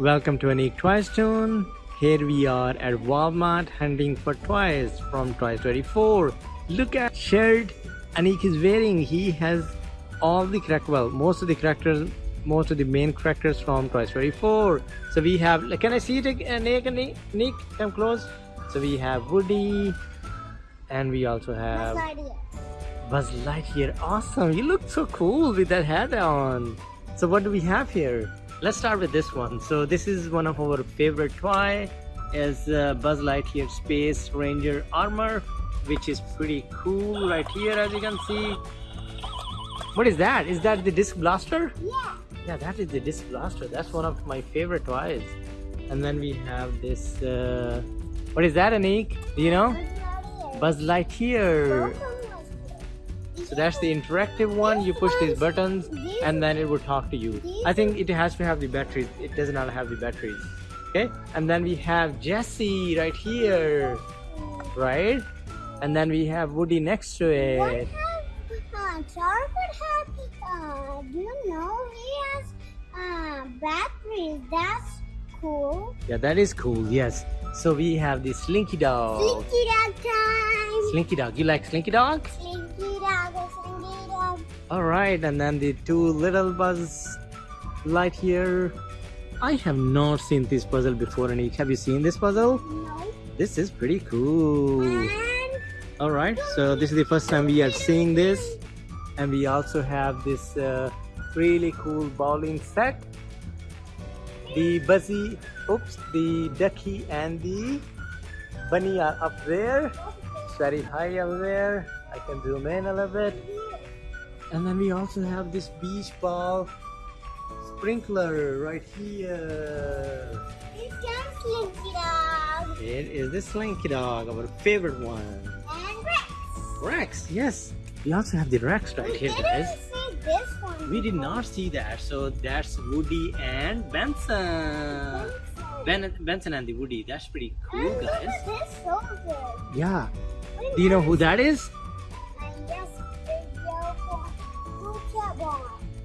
Welcome to Anik Toy Tune. Here we are at Walmart hunting for toys from Toy Story 4. Look at shirt Anik is wearing. He has all the characters, well, most of the characters, most of the main characters from Toy Story 4. So we have, can I see it, Anik? Anik, Anik come close. So we have Woody, and we also have Buzz Lightyear. Awesome! You look so cool with that hat on. So what do we have here? Let's start with this one. So this is one of our favorite toy is uh, Buzz Lightyear Space Ranger armor which is pretty cool right here as you can see. What is that? Is that the disc blaster? Yeah. Yeah, that is the disc blaster. That's one of my favorite toys. And then we have this, uh, what is that Anik? Do you know? Buzz Lightyear. So that's the interactive one. You push these buttons and then it will talk to you. I think it has to have the batteries. It does not have the batteries. Okay. And then we have Jessie right here. Right? And then we have Woody next to it. Uh, have, uh, do you know, he has uh, batteries. That's cool. Yeah, that is cool. Yes. So we have the Slinky Dog. Slinky dog time. Slinky Dog. You like Slinky Dog? Slinky slinky dog. All right, and then the two little Buzz Lightyear I have not seen this puzzle before, Anik. Have you seen this puzzle? No. This is pretty cool. And All right, so this is the first time we are seeing this, and we also have this uh, really cool bowling set. The Buzzy, oops, the Ducky and the Bunny are up there. It's very high up there. I can zoom in a little bit. And then we also have this beach ball sprinkler right here. it's Slinky dog. It is the Slinky Dog, our favorite one. And Rex. Rex, yes. We also have the Rex right We here, guys. see this one. We did not see that, so that's Woody and Benson. Ben, Benson and the Woody. That's pretty cool, and guys. at this soldier. Yeah. Do you know who that is?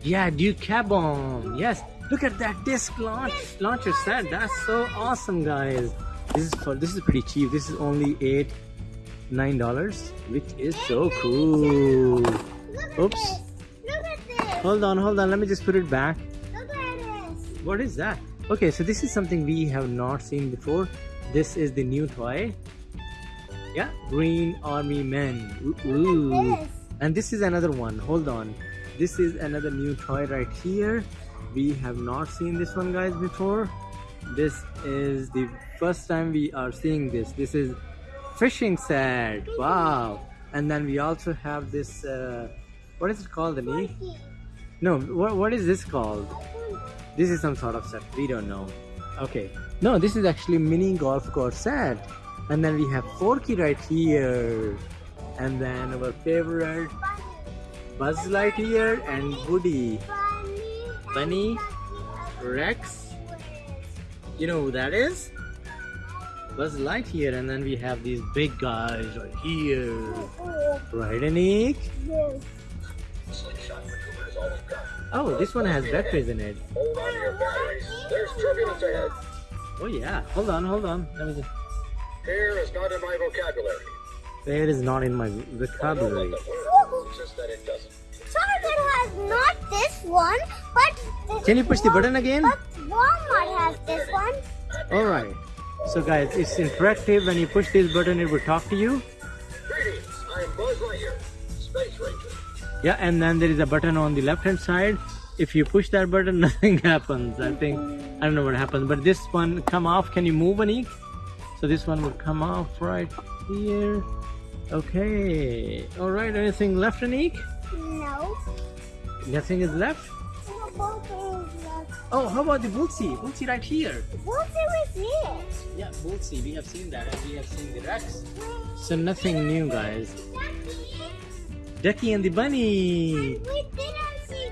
Yeah, Duke Caboom. Yes. Look at that disc launch launcher set. That's so awesome, guys. This is for this is pretty cheap. This is only eight, nine dollars, which is so cool. Look at Oops. this. Look at this. Hold on, hold on. Let me just put it back. Look at this. What is that? Okay, so this is something we have not seen before. This is the new toy. Yeah, Green Army Men. Ooh, ooh. And this is another one. Hold on. This is another new toy right here. We have not seen this one, guys, before. This is the first time we are seeing this. This is fishing set. Wow. And then we also have this. Uh, what is it called, Ani? Monkey. No, what, what is this called? This is some sort of set. We don't know. Okay. No, this is actually mini golf course set. And then we have Forky right here. And then our favorite Buzz Lightyear and Woody. Bunny. Rex. You know who that is? Buzz Lightyear. And then we have these big guys right here. Right, Anik? this. Oh, this one has batteries in it. Hold on to your batteries. There's turbulence ahead. Oh yeah. Hold on, hold on. Let me just. Here is not in my vocabulary. There is not in my I know what vocabulary. The word means, just that it doesn't. Target has not this one, but Can you push the button again? But Walmart has this one. Alright. So guys, it's interactive. When you push this button, it will talk to you. Greetings, I am Buzz Lightyear, Space Ranger. Yeah, and then there is a button on the left hand side. If you push that button, nothing happens. I think, I don't know what happens. But this one come off. Can you move, Anik? So this one will come off right here. Okay. Alright, anything left, Anik? No. Nothing is left? Both is left. Oh, how about the Bullseye? Bullseye right here. Do we see? Yeah, Bullseye. We have seen that and we have seen the Rex. So nothing new, guys. Ducky Ducky and the Bunny. We didn't see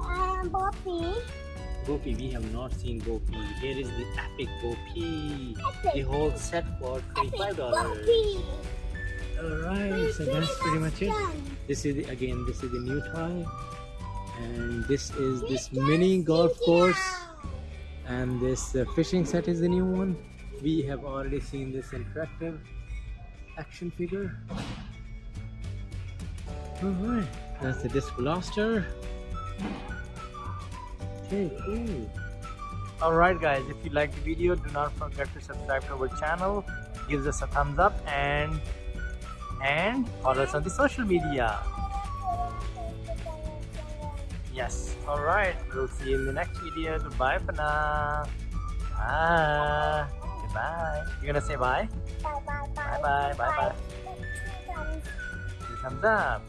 um, Boppy. Bopi, we have not seen Bopi. Here is the epic Bopi. Epic. The whole set for $25. Boppy. Alright, so that's pretty much it. This is the, again, this is the new toy. And this is this mini golf course. And this uh, fishing set is the new one we have already seen this interactive action figure alright that's the disc blaster okay cool alright guys if you like the video do not forget to subscribe to our channel give us a thumbs up and and follow us on the social media. Yes. All right we'll see you in the next video. Goodbye for now. Bye. Goodbye. You're gonna say bye? Bye bye bye. Bye bye bye bye. two thumbs up